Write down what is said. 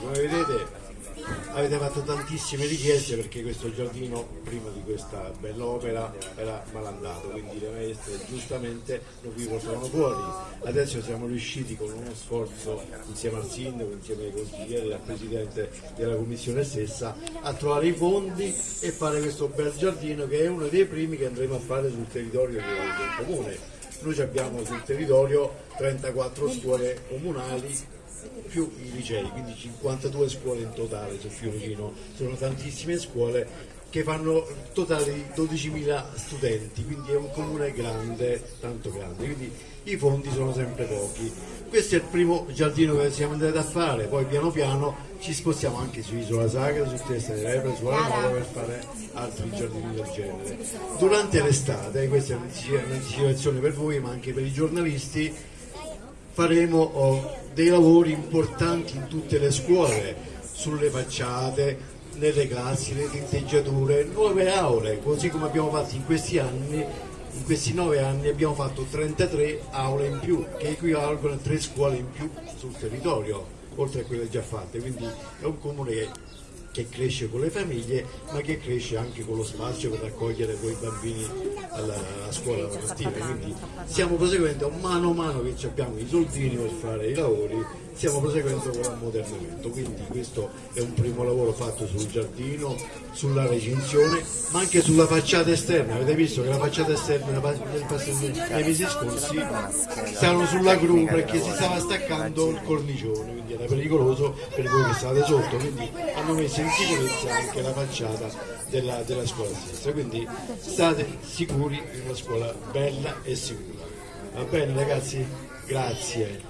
come vedete avete fatto tantissime richieste perché questo giardino prima di questa bella opera era malandato quindi le maestre giustamente non vi portavano fuori. Adesso siamo riusciti con uno sforzo insieme al sindaco insieme ai consiglieri al presidente della commissione stessa a trovare i fondi e fare questo bel giardino che è uno dei primi che andremo a fare sul territorio del comune. Noi abbiamo sul territorio 34 scuole comunali più i licei, quindi 52 scuole in totale su Fiorino, sono tantissime scuole che fanno totale di 12.000 studenti, quindi è un comune grande, tanto grande, quindi i fondi sono sempre pochi. Questo è il primo giardino che siamo andati a fare, poi piano piano ci spostiamo anche su Isola Sacra, su Testa di Lepre, su Alamora per fare altri giardini del genere. Durante l'estate, questa è un'anticipazione per voi ma anche per i giornalisti, faremo oh, dei lavori importanti in tutte le scuole, sulle facciate, nelle classi, le tinteggiature, nuove aule, così come abbiamo fatto in questi anni, in questi nove anni abbiamo fatto 33 aule in più, che equivalgono a tre scuole in più sul territorio, oltre a quelle già fatte, quindi è un comune che che cresce con le famiglie ma che cresce anche con lo spazio per raccogliere poi i bambini alla, alla scuola mattina. quindi stiamo proseguendo mano a mano che abbiamo i soldini per fare i lavori stiamo proseguendo con l'ammodernamento. Quindi questo è un primo lavoro fatto sul giardino sulla recinzione ma anche sulla facciata esterna. Avete visto che la facciata esterna nei mesi scorsi stavano sulla gru perché si stava staccando il cornicione quindi era pericoloso per voi che state sotto. Quindi hanno messo in sicurezza anche la facciata della, della scuola stessa. Quindi state sicuri in una scuola bella e sicura. Va bene ragazzi? grazie